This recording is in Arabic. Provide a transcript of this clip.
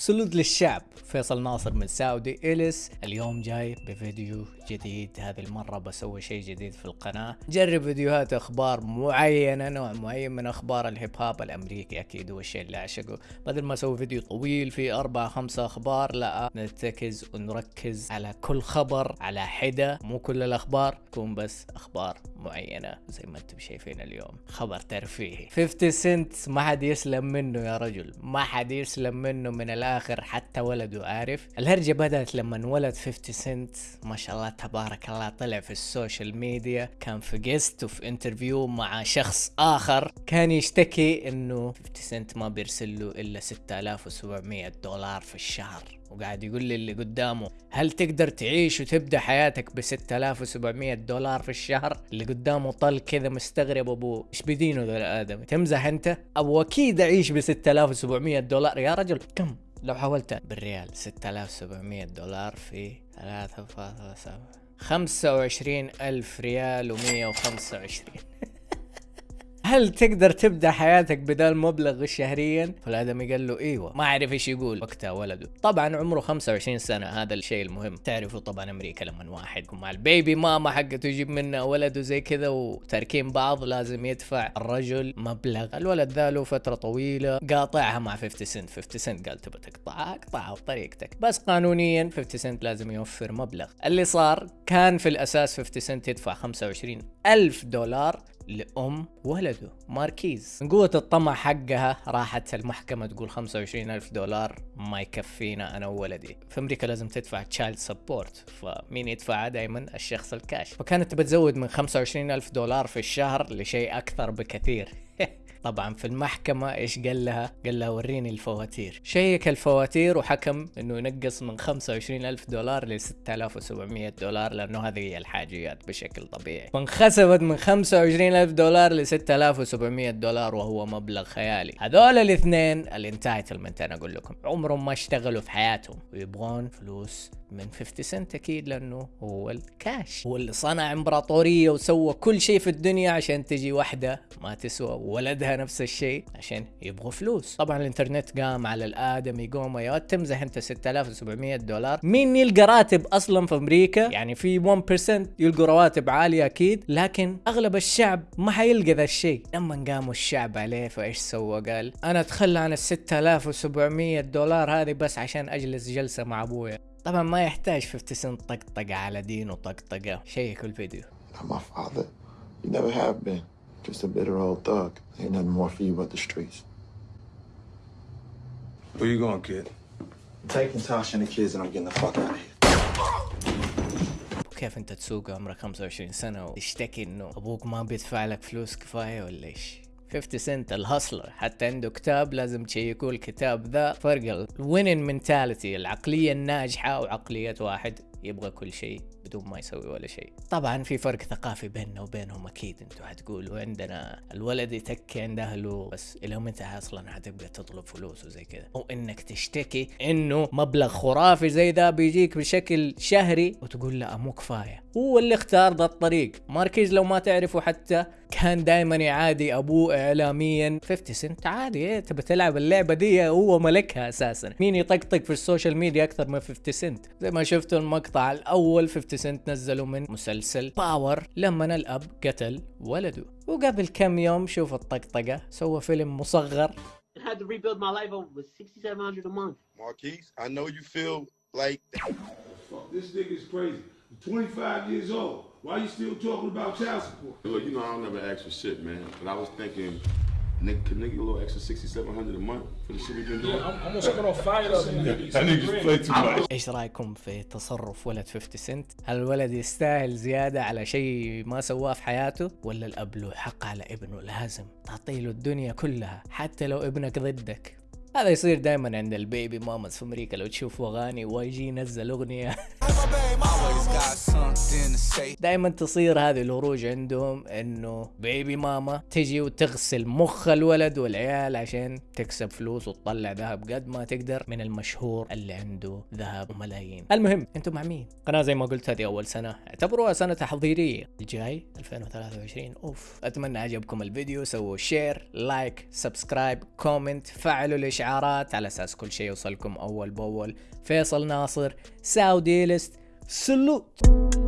salute للشعب. فيصل ناصر من ساودي إليس اليوم جاي بفيديو جديد. هذه المرة بسوي شيء جديد في القناة. جرب فيديوهات أخبار معينة نوع معين من أخبار الهيب هوب الأمريكي. أكيد هو الشيء اللي أعشقه بدل ما أسوي فيديو طويل في أربع خمسة أخبار لا نرتكز ونركز على كل خبر على حدة مو كل الأخبار تكون بس أخبار. معينة زي ما أنتم شايفين اليوم. خبر ترفيهي. 50 سنت ما حد يسلم منه يا رجل. ما حد يسلم منه من الآخر حتى ولده عارف؟ الهرجة بدأت لما انولد 50 سنت. ما شاء الله تبارك الله طلع في ال social media كان في guest وفي interview مع شخص آخر. كان يشتكي إنه 50 سنت ما بيرسل له إلا 6700 دولار في الشهر. وقاعد يقول لي اللي قدامه هل تقدر تعيش وتبدأ حياتك ب 6700 دولار في الشهر؟ اللي قدامه طل كذا مستغرب ابو إيش بدينه ذا الآدمي؟ تمزح أنت؟ أبو أكيد أعيش ب 6700 دولار. يا رجل كم؟ لو حولتها بالريال 6700 دولار في 3.7 25 ألف ريال و125 هل تقدر تبدأ حياتك بذا المبلغ شهريا؟ فالآدمي قال له إيوه ما عرف إيش يقول وقتها ولده. طبعا عمره 25 سنة هذا الشيء المهم. تعرفوا طبعا أمريكا لما واحد مع ال baby mama حقته يجيب منها ولده زي كذا وتاركين بعض لازم يدفع الرجل مبلغ. الولد ذا له فترة طويلة قاطعها مع 50 سنت. 50 سنت قال تبغى تقطعها؟ اقطعها بطريقتك. بس قانونيا 50 سنت لازم يوفر مبلغ. اللي صار كان في الأساس 50 سنت يدفع 25 ألف دولار لأم ولده ماركيز. من قوة الطمع حقها راحت المحكمة تقول 25 ألف دولار ما يكفينا أنا وولدي. في أمريكا لازم تدفع child support فمين يدفعها دائما الشخص الكاش. فكانت بتزود من 25 ألف دولار في الشهر لشيء أكثر بكثير. طبعا في المحكمة إيش قال لها؟ قال لها وريني الفواتير. شيك الفواتير وحكم إنه ينقص من 25 ألف دولار ل 6700 دولار لأنه هذه هي الحاجيات بشكل طبيعي. فانخسفت من 25 ألف دولار ل 6700 دولار وهو مبلغ خيالي. هذول الاثنين ال entitlement أنا أقول لكم عمرهم ما اشتغلوا في حياتهم ويبغون فلوس من 50 سنت أكيد لأنه هو الكاش. هو اللي صنع إمبراطورية وسوى كل شيء في الدنيا عشان تجي واحدة ما تسوى ولدها نفس الشيء عشان يبغوا فلوس. طبعا الإنترنت قام على الادمي قوم يا تمزح انت 6700 دولار. مين يلقى راتب أصلا في أمريكا؟ يعني في 1% يلقوا رواتب عالية أكيد لكن أغلب الشعب ما حيلقى ذا الشيء. لما قاموا الشعب عليه فإيش سوى؟ قال أنا أتخلى عن ال 6700 دولار هذه بس عشان أجلس جلسة مع أبويا. طبعا ما يحتاج 50 سنت طقطقة على دين وطقطقة شيكوا الفيديو Not my father. You never have been. Just a bitter old thug. Ain't nothing more for you but the streets. Where you going, kid? I'm taking Tasha and the kids and I'm getting the fuck out of here. كيف انت تسوق عمرك 25 سنة وتشتكي انه أبوك ما بيدفع لك فلوس كفاية ولا إيش؟ 50 سنت ال hustler حتى عنده كتاب لازم تشيكوا الكتاب ذا فرق ال winning mentality العقلية الناجحة وعقلية واحد. يبغى كل شيء بدون ما يسوي ولا شيء طبعا في فرق ثقافي بيننا وبينهم أكيد. أنتوا حتقولوا عندنا الولد يتكي عند أهله بس إلى متى أصلا حتبقى تطلب فلوس وزي كذا؟ أو إنك تشتكي إنه مبلغ خرافي زي ذا بيجيك بشكل شهري وتقول لا مو كفاية. هو اللي اختار ذا الطريق. ماركيز لو ما تعرفوا حتى كان دائما يعادي أبوه اعلاميا. 50 سنت عادي إيه تبى تلعب اللعبة دي؟ هو ملكها أساسا. مين يطقطق في ال social media أكثر من 50 سنت؟ زي ما شفتوا المقطع الأول 50 سنت نزلوا من مسلسل Power لما الأب قتل ولده. وقبل كم يوم شوف الطقطقة سوى فيلم مصغر. Had to rebuild my life over with 6700 a month. Marquise, I know you feel like this nigga's crazy. You're 25 years old. Why you still talking about child support? Look, you know I don't never ask for shit, man. But I was thinking, nigga, could nigga get a little extra sixty-seven hundred a month for the shit we been doing? I'm, I'm gonna spit on fire up too much. إيش رايكم في تصرف ولد 50 سنت؟ هل الولد يستاهل زياده على شيء ما سواه في حياته؟ ولا الاب له حق على ابنه لازم تعطي له الدنيا كلها حتى لو ابنك ضدك؟ هذا يصير دائما عند ال baby mamas في أمريكا. لو تشوفوا أغاني YG ينزل أغنية. دائما تصير هذه الهروج عندهم إنه baby mama تجي وتغسل مخ الولد والعيال عشان تكسب فلوس وتطلع ذهب قد ما تقدر من المشهور اللي عنده ذهب وملايين. المهم أنتم مع مين؟ قناة زي ما قلت هذه أول سنة. اعتبروها سنة تحضيرية. الجاي 2023 أوف أتمنى عجبكم الفيديو. سووا share like subscribe comment فعلوا الاشعارات الاشعارات على أساس كل شيء يوصلكم أول بأول. فيصل ناصر ساودي ليست سلوت.